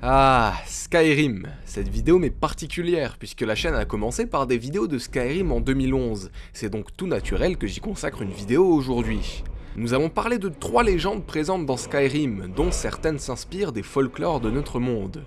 Ah, Skyrim. Cette vidéo m'est particulière puisque la chaîne a commencé par des vidéos de Skyrim en 2011. C'est donc tout naturel que j'y consacre une vidéo aujourd'hui. Nous avons parlé de trois légendes présentes dans Skyrim, dont certaines s'inspirent des folklores de notre monde.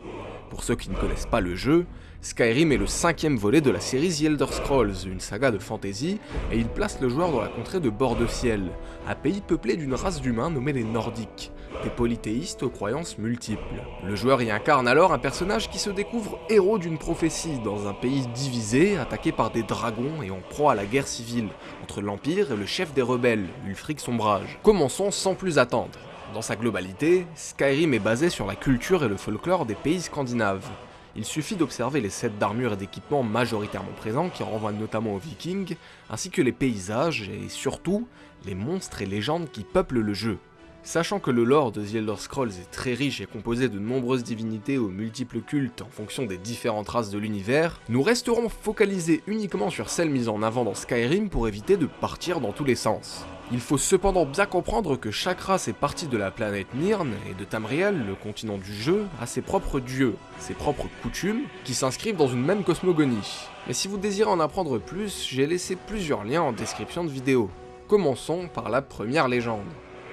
Pour ceux qui ne connaissent pas le jeu, Skyrim est le cinquième volet de la série The Elder Scrolls, une saga de fantasy, et il place le joueur dans la contrée de Bord de Ciel, un pays peuplé d'une race d'humains nommée les Nordiques, des polythéistes aux croyances multiples. Le joueur y incarne alors un personnage qui se découvre héros d'une prophétie dans un pays divisé, attaqué par des dragons et en proie à la guerre civile, entre l'Empire et le chef des rebelles, Ulfric Sombrage. Commençons sans plus attendre. Dans sa globalité, Skyrim est basé sur la culture et le folklore des pays scandinaves. Il suffit d'observer les sets d'armure et d'équipements majoritairement présents qui renvoient notamment aux vikings, ainsi que les paysages et surtout les monstres et légendes qui peuplent le jeu. Sachant que le lore de The Elder Scrolls est très riche et composé de nombreuses divinités aux multiples cultes en fonction des différentes races de l'univers, nous resterons focalisés uniquement sur celles mises en avant dans Skyrim pour éviter de partir dans tous les sens. Il faut cependant bien comprendre que chaque race est partie de la planète Nirn et de Tamriel, le continent du jeu, a ses propres dieux, ses propres coutumes, qui s'inscrivent dans une même cosmogonie. Mais si vous désirez en apprendre plus, j'ai laissé plusieurs liens en description de vidéo. Commençons par la première légende.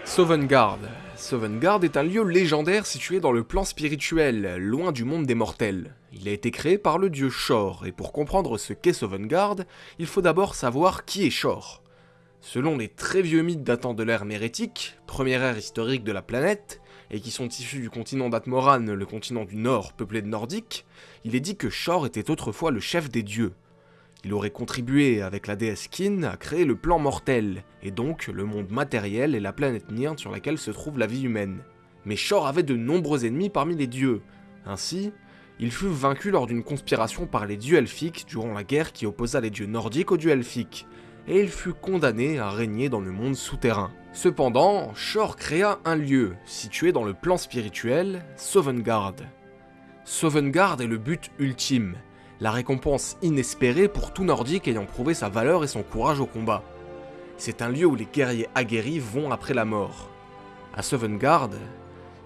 Sovngarde. Sovngarde est un lieu légendaire situé dans le plan spirituel, loin du monde des mortels. Il a été créé par le dieu Shor, et pour comprendre ce qu'est Sovngarde, il faut d'abord savoir qui est Shor. Selon les très vieux mythes datant de l'ère mérétique, première ère historique de la planète, et qui sont issus du continent d'Atmoran, le continent du Nord peuplé de Nordiques, il est dit que Shor était autrefois le chef des dieux, il aurait contribué avec la déesse Kin à créer le plan mortel, et donc le monde matériel et la planète Nirn sur laquelle se trouve la vie humaine. Mais Shor avait de nombreux ennemis parmi les dieux. Ainsi, il fut vaincu lors d'une conspiration par les dieux elfiques durant la guerre qui opposa les dieux nordiques aux dieux elfiques, et il fut condamné à régner dans le monde souterrain. Cependant, Shor créa un lieu, situé dans le plan spirituel, Sovngarde. Sovngarde est le but ultime, la récompense inespérée pour tout nordique ayant prouvé sa valeur et son courage au combat. C'est un lieu où les guerriers aguerris vont après la mort. À Sovngarde,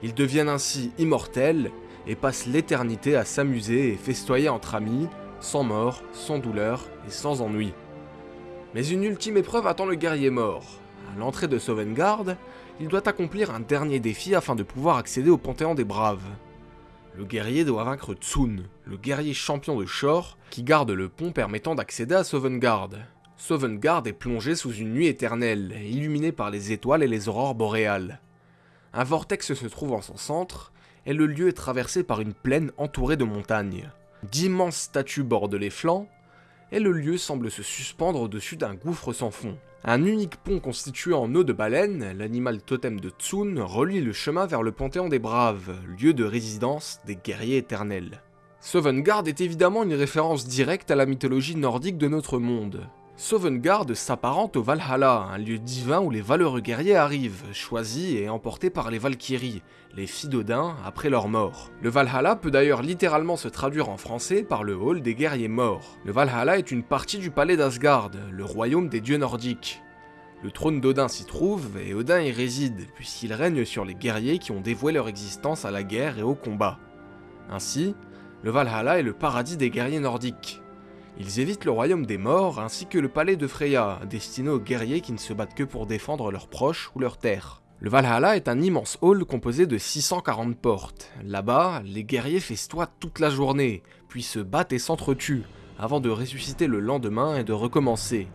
ils deviennent ainsi immortels et passent l'éternité à s'amuser et festoyer entre amis, sans mort, sans douleur et sans ennui. Mais une ultime épreuve attend le guerrier mort. À l'entrée de Sovngarde, il doit accomplir un dernier défi afin de pouvoir accéder au Panthéon des Braves le guerrier doit vaincre Tsun, le guerrier champion de Shor, qui garde le pont permettant d'accéder à Sovngarde. Sovngarde est plongé sous une nuit éternelle, illuminée par les étoiles et les aurores boréales. Un vortex se trouve en son centre, et le lieu est traversé par une plaine entourée de montagnes. D'immenses statues bordent les flancs, et le lieu semble se suspendre au-dessus d'un gouffre sans fond. Un unique pont constitué en eau de baleine, l'animal totem de Tsun, relie le chemin vers le Panthéon des Braves, lieu de résidence des guerriers éternels. Sovngarde est évidemment une référence directe à la mythologie nordique de notre monde. Sovngarde s'apparente au Valhalla, un lieu divin où les valeureux guerriers arrivent, choisis et emportés par les Valkyries, les filles d'Odin, après leur mort. Le Valhalla peut d'ailleurs littéralement se traduire en français par le hall des guerriers morts. Le Valhalla est une partie du palais d'Asgard, le royaume des dieux nordiques. Le trône d'Odin s'y trouve, et Odin y réside, puisqu'il règne sur les guerriers qui ont dévoué leur existence à la guerre et au combat. Ainsi, le Valhalla est le paradis des guerriers nordiques. Ils évitent le royaume des morts ainsi que le palais de Freya, destiné aux guerriers qui ne se battent que pour défendre leurs proches ou leurs terres. Le Valhalla est un immense hall composé de 640 portes. Là-bas, les guerriers festoient toute la journée, puis se battent et s'entretuent, avant de ressusciter le lendemain et de recommencer.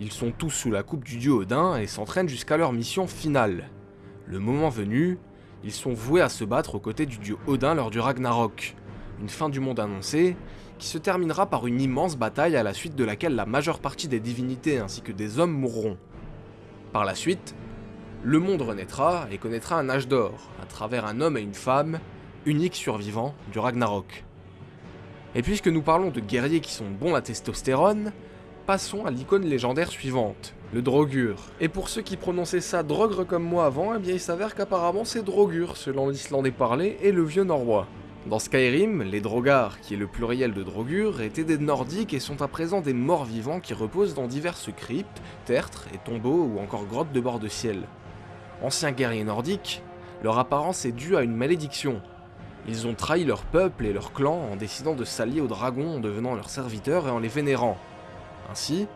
Ils sont tous sous la coupe du dieu Odin et s'entraînent jusqu'à leur mission finale. Le moment venu, ils sont voués à se battre aux côtés du dieu Odin lors du Ragnarok, une fin du monde annoncée, qui se terminera par une immense bataille à la suite de laquelle la majeure partie des divinités ainsi que des hommes mourront. Par la suite, le monde renaîtra et connaîtra un âge d'or, à travers un homme et une femme, uniques survivants du Ragnarok. Et puisque nous parlons de guerriers qui sont bons à testostérone, passons à l'icône légendaire suivante, le Drogur. Et pour ceux qui prononçaient ça drogre comme moi avant, eh bien il s'avère qu'apparemment c'est Drogur selon l'islandais parlé et le vieux norrois. Dans Skyrim, les Drogars, qui est le pluriel de Drogur, étaient des Nordiques et sont à présent des morts vivants qui reposent dans diverses cryptes, tertres et tombeaux ou encore grottes de bord de ciel. Anciens guerriers nordiques, leur apparence est due à une malédiction. Ils ont trahi leur peuple et leur clan en décidant de s'allier aux dragons en devenant leurs serviteurs et en les vénérant. Ainsi,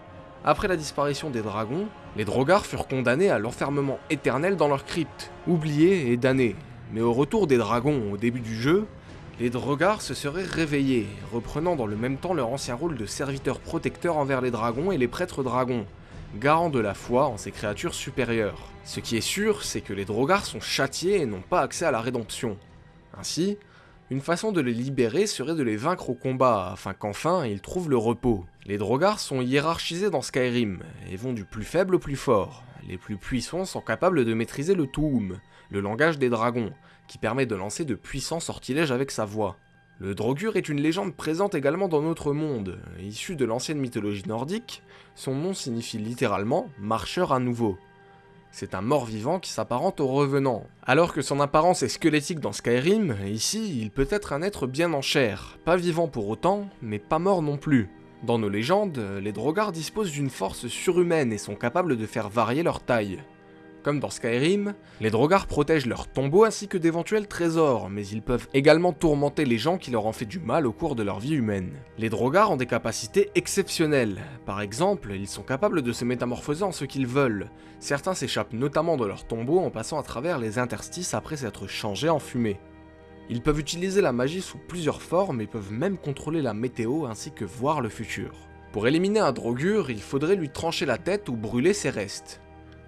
après la disparition des dragons, les Drogards furent condamnés à l'enfermement éternel dans leur crypte, oubliés et damnés. Mais au retour des dragons au début du jeu, les Drogards se seraient réveillés, reprenant dans le même temps leur ancien rôle de serviteurs protecteurs envers les dragons et les prêtres dragons, garants de la foi en ces créatures supérieures. Ce qui est sûr, c'est que les Drogards sont châtiés et n'ont pas accès à la rédemption. Ainsi, une façon de les libérer serait de les vaincre au combat, afin qu'enfin ils trouvent le repos. Les Drogards sont hiérarchisés dans Skyrim, et vont du plus faible au plus fort. Les plus puissants sont capables de maîtriser le Tuum, le langage des dragons, qui permet de lancer de puissants sortilèges avec sa voix. Le Drogur est une légende présente également dans notre monde. Issu de l'ancienne mythologie nordique, son nom signifie littéralement « marcheur à nouveau ». C'est un mort-vivant qui s'apparente au revenant. Alors que son apparence est squelettique dans Skyrim, ici, il peut être un être bien en chair, pas vivant pour autant, mais pas mort non plus. Dans nos légendes, les Drogards disposent d'une force surhumaine et sont capables de faire varier leur taille. Comme dans Skyrim, les Drogards protègent leurs tombeaux ainsi que d'éventuels trésors, mais ils peuvent également tourmenter les gens qui leur ont fait du mal au cours de leur vie humaine. Les Drogards ont des capacités exceptionnelles. Par exemple, ils sont capables de se métamorphoser en ce qu'ils veulent. Certains s'échappent notamment de leurs tombeaux en passant à travers les interstices après s'être changés en fumée. Ils peuvent utiliser la magie sous plusieurs formes et peuvent même contrôler la météo ainsi que voir le futur. Pour éliminer un Drogur, il faudrait lui trancher la tête ou brûler ses restes.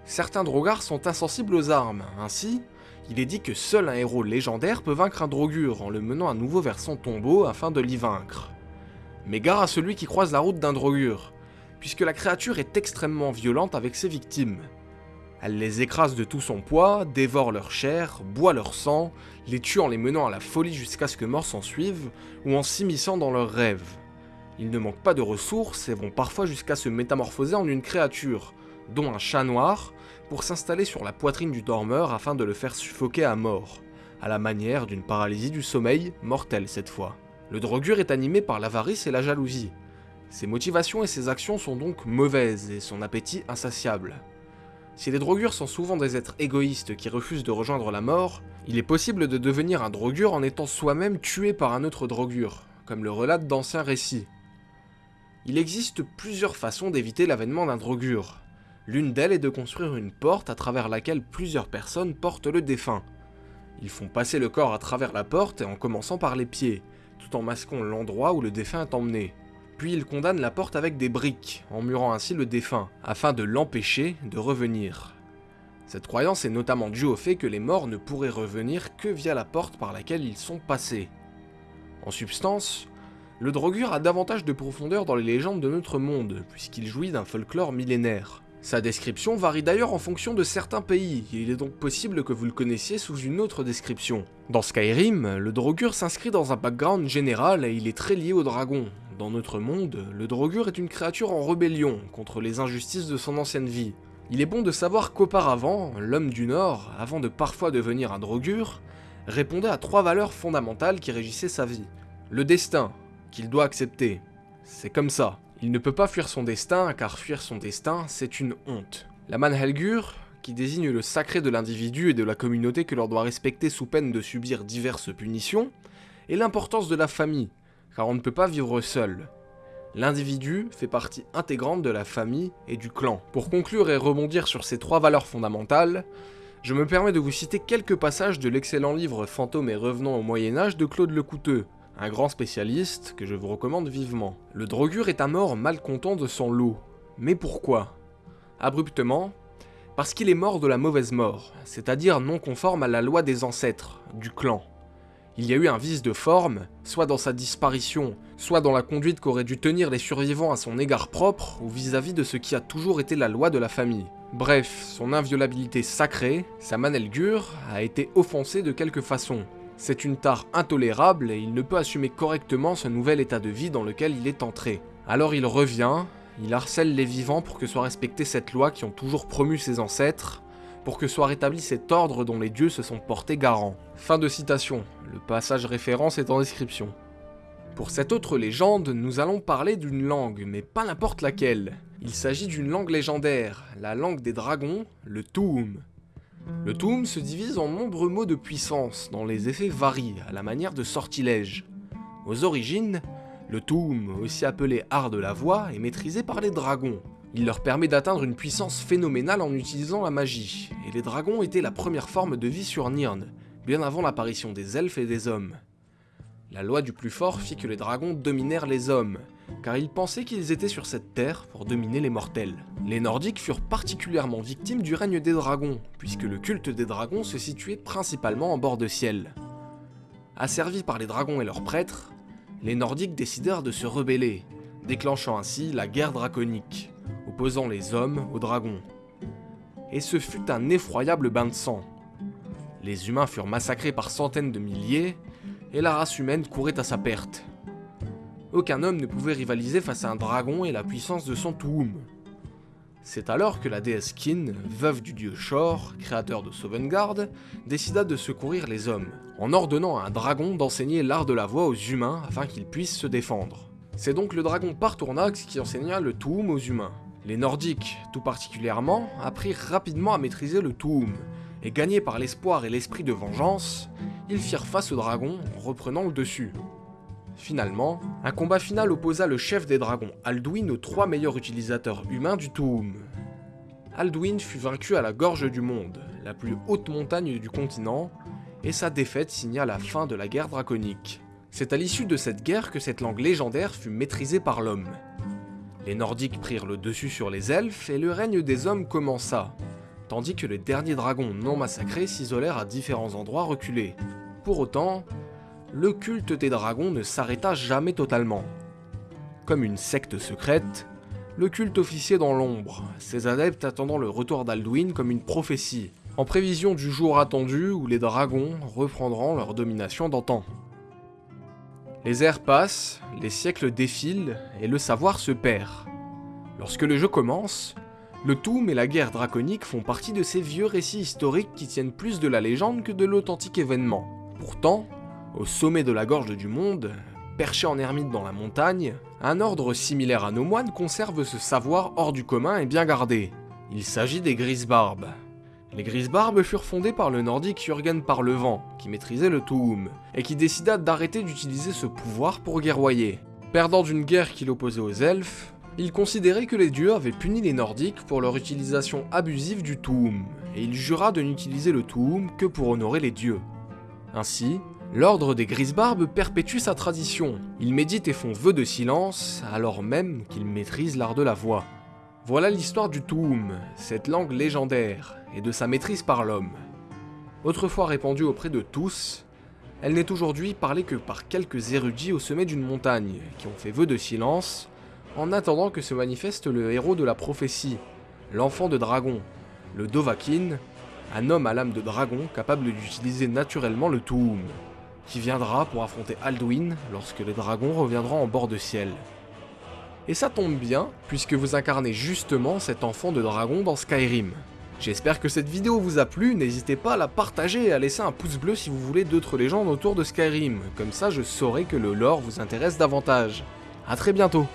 Certains Drogards sont insensibles aux armes, ainsi, il est dit que seul un héros légendaire peut vaincre un Drogur en le menant à nouveau vers son tombeau afin de l'y vaincre. Mais gare à celui qui croise la route d'un Drogur, puisque la créature est extrêmement violente avec ses victimes. Elle les écrase de tout son poids, dévore leur chair, boit leur sang, les tue en les menant à la folie jusqu'à ce que mort s'en suive, ou en s'immisçant dans leurs rêves. Ils ne manquent pas de ressources et vont parfois jusqu'à se métamorphoser en une créature, dont un chat noir, pour s'installer sur la poitrine du dormeur afin de le faire suffoquer à mort, à la manière d'une paralysie du sommeil, mortelle cette fois. Le drogueur est animé par l'avarice et la jalousie. Ses motivations et ses actions sont donc mauvaises et son appétit insatiable. Si les drogueurs sont souvent des êtres égoïstes qui refusent de rejoindre la mort, il est possible de devenir un drogueur en étant soi-même tué par un autre drogueur, comme le relatent d'anciens récits. Il existe plusieurs façons d'éviter l'avènement d'un drogueur, L'une d'elles est de construire une porte à travers laquelle plusieurs personnes portent le défunt. Ils font passer le corps à travers la porte en commençant par les pieds, tout en masquant l'endroit où le défunt est emmené. Puis ils condamnent la porte avec des briques, en murant ainsi le défunt, afin de l'empêcher de revenir. Cette croyance est notamment due au fait que les morts ne pourraient revenir que via la porte par laquelle ils sont passés. En substance, le Drogur a davantage de profondeur dans les légendes de notre monde, puisqu'il jouit d'un folklore millénaire. Sa description varie d'ailleurs en fonction de certains pays, il est donc possible que vous le connaissiez sous une autre description. Dans Skyrim, le Drogur s'inscrit dans un background général et il est très lié au dragon. Dans notre monde, le Drogur est une créature en rébellion contre les injustices de son ancienne vie. Il est bon de savoir qu'auparavant, l'homme du Nord, avant de parfois devenir un Drogur, répondait à trois valeurs fondamentales qui régissaient sa vie. Le destin, qu'il doit accepter. C'est comme ça. Il ne peut pas fuir son destin, car fuir son destin, c'est une honte. La Manhelgur, qui désigne le sacré de l'individu et de la communauté que l'on doit respecter sous peine de subir diverses punitions, et l'importance de la famille, car on ne peut pas vivre seul. L'individu fait partie intégrante de la famille et du clan. Pour conclure et rebondir sur ces trois valeurs fondamentales, je me permets de vous citer quelques passages de l'excellent livre Fantômes et revenants au Moyen-Âge de Claude Lecouteux, un grand spécialiste que je vous recommande vivement. Le Drogur est un mort malcontent de son lot. Mais pourquoi? Abruptement, parce qu'il est mort de la mauvaise mort, c'est-à-dire non conforme à la loi des ancêtres, du clan. Il y a eu un vice de forme, soit dans sa disparition, soit dans la conduite qu'auraient dû tenir les survivants à son égard propre ou vis-à-vis -vis de ce qui a toujours été la loi de la famille. Bref, son inviolabilité sacrée, sa manelgure, a été offensée de quelque façon, c'est une tare intolérable et il ne peut assumer correctement ce nouvel état de vie dans lequel il est entré. Alors il revient, il harcèle les vivants pour que soit respectée cette loi qui ont toujours promu ses ancêtres, pour que soit rétabli cet ordre dont les dieux se sont portés garants. Fin de citation, le passage référence est en description. Pour cette autre légende, nous allons parler d'une langue, mais pas n'importe laquelle. Il s'agit d'une langue légendaire, la langue des dragons, le Tuum. Le Toum se divise en nombreux mots de puissance, dont les effets varient, à la manière de sortilèges. Aux origines, le Toum, aussi appelé art de la voix, est maîtrisé par les dragons. Il leur permet d'atteindre une puissance phénoménale en utilisant la magie, et les dragons étaient la première forme de vie sur Nirn, bien avant l'apparition des elfes et des hommes. La loi du plus fort fit que les dragons dominèrent les hommes, car ils pensaient qu'ils étaient sur cette terre pour dominer les mortels. Les Nordiques furent particulièrement victimes du règne des dragons, puisque le culte des dragons se situait principalement en bord de ciel. Asservis par les dragons et leurs prêtres, les Nordiques décidèrent de se rebeller, déclenchant ainsi la guerre draconique, opposant les hommes aux dragons. Et ce fut un effroyable bain de sang. Les humains furent massacrés par centaines de milliers, et la race humaine courait à sa perte. Aucun homme ne pouvait rivaliser face à un dragon et la puissance de son Tuum. C'est alors que la déesse Kin, veuve du dieu Shor, créateur de Sovngarde, décida de secourir les hommes, en ordonnant à un dragon d'enseigner l'art de la voix aux humains afin qu'ils puissent se défendre. C'est donc le dragon Partournax qui enseigna le Tuum aux humains. Les Nordiques, tout particulièrement, apprirent rapidement à maîtriser le Tuum, et gagnés par l'espoir et l'esprit de vengeance, ils firent face au dragon en reprenant le dessus. Finalement, un combat final opposa le chef des dragons, Alduin, aux trois meilleurs utilisateurs humains du Tuum. Alduin fut vaincu à la Gorge du Monde, la plus haute montagne du continent, et sa défaite signa la fin de la guerre draconique. C'est à l'issue de cette guerre que cette langue légendaire fut maîtrisée par l'homme. Les Nordiques prirent le dessus sur les elfes et le règne des hommes commença, tandis que les derniers dragons non massacrés s'isolèrent à différents endroits reculés. Pour autant, le culte des dragons ne s'arrêta jamais totalement. Comme une secte secrète, le culte officiait dans l'ombre, ses adeptes attendant le retour d'Alduin comme une prophétie, en prévision du jour attendu où les dragons reprendront leur domination d'antan. Les ères passent, les siècles défilent, et le savoir se perd. Lorsque le jeu commence, le Toum et la guerre draconique font partie de ces vieux récits historiques qui tiennent plus de la légende que de l'authentique événement. Pourtant, au sommet de la gorge du monde, perché en ermite dans la montagne, un ordre similaire à nos moines conserve ce savoir hors du commun et bien gardé. Il s'agit des Grisbarbes. Les Grisbarbes furent fondés par le nordique Jürgen Parlevent, qui maîtrisait le Tuum, et qui décida d'arrêter d'utiliser ce pouvoir pour guerroyer. Perdant d'une guerre qu'il opposait aux elfes, il considérait que les dieux avaient puni les nordiques pour leur utilisation abusive du Tuum, et il jura de n'utiliser le Tuum que pour honorer les dieux. Ainsi, L'ordre des Grisbarbes perpétue sa tradition. Ils méditent et font vœu de silence, alors même qu'ils maîtrisent l'art de la voix. Voilà l'histoire du Tuum, cette langue légendaire, et de sa maîtrise par l'homme. Autrefois répandue auprès de tous, elle n'est aujourd'hui parlée que par quelques érudits au sommet d'une montagne, qui ont fait vœu de silence, en attendant que se manifeste le héros de la prophétie, l'enfant de dragon, le Dovahkiin, un homme à l'âme de dragon capable d'utiliser naturellement le Tuum qui viendra pour affronter Alduin lorsque les dragons reviendront en bord de ciel. Et ça tombe bien, puisque vous incarnez justement cet enfant de dragon dans Skyrim. J'espère que cette vidéo vous a plu, n'hésitez pas à la partager et à laisser un pouce bleu si vous voulez d'autres légendes autour de Skyrim, comme ça je saurai que le lore vous intéresse davantage. A très bientôt